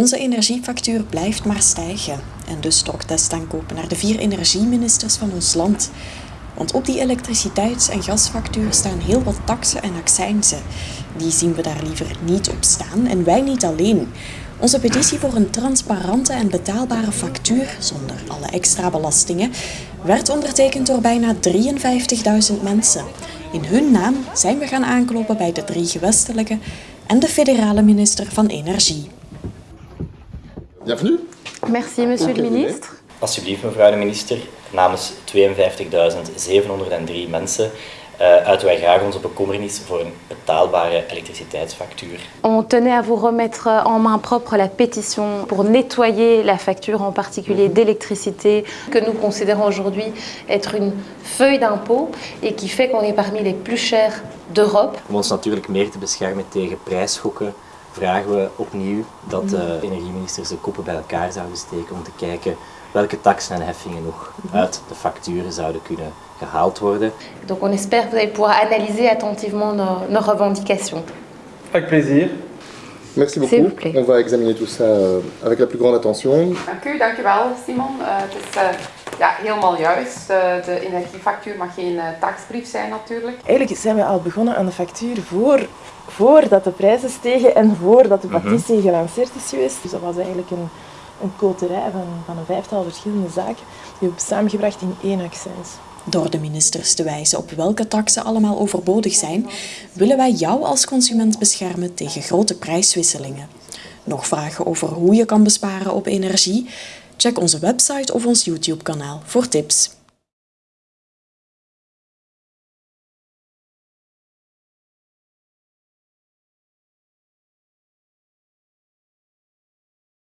Onze energiefactuur blijft maar stijgen. En dus trok aankopen naar de vier energieministers van ons land. Want op die elektriciteits- en gasfactuur staan heel wat taxen en accijnzen. Die zien we daar liever niet op staan en wij niet alleen. Onze petitie voor een transparante en betaalbare factuur, zonder alle extra belastingen, werd ondertekend door bijna 53.000 mensen. In hun naam zijn we gaan aankloppen bij de drie gewestelijke en de federale minister van Energie. Bienvenue. Merci, monsieur le ministre. Alsjeblieft, mevrouw de minister, namens 52.703 mensen uh, uiten wij graag onze bekommernis voor een betaalbare elektriciteitsfactuur. On tenait à vous remettre en main propre la pétition pour nettoyer la facture, en particulier d'électricité, que nous considérons aujourd'hui être une feuille d'impôt et qui fait qu'on est parmi les plus chers d'Europe. Om ons natuurlijk meer te beschermen tegen prijsschokken, vragen we opnieuw dat de energieministers de koppen bij elkaar zouden steken om te kijken welke taxen en heffingen nog uit de facturen zouden kunnen gehaald worden. Donc on espère que vous allez pouvoir analyser attentivement nos, nos revendications. Avec plaisir. Merci beaucoup. plaît. On va examiner tout ça euh, avec la plus grande attention. Dank u, dankjewel Simon. Uh, het is uh, ja, helemaal juist. Uh, de energiefactuur mag geen uh, taxbrief zijn natuurlijk. Eigenlijk zijn we al begonnen aan de factuur voor, voordat de prijzen stegen en voordat de petitie gelanceerd is geweest. Dus dat was eigenlijk een, een koterij van, van een vijftal verschillende zaken die we hebben samengebracht in één accent. Door de ministers te wijzen op welke taxen allemaal overbodig zijn, willen wij jou als consument beschermen tegen grote prijswisselingen. Nog vragen over hoe je kan besparen op energie? Check onze website of ons YouTube-kanaal voor tips.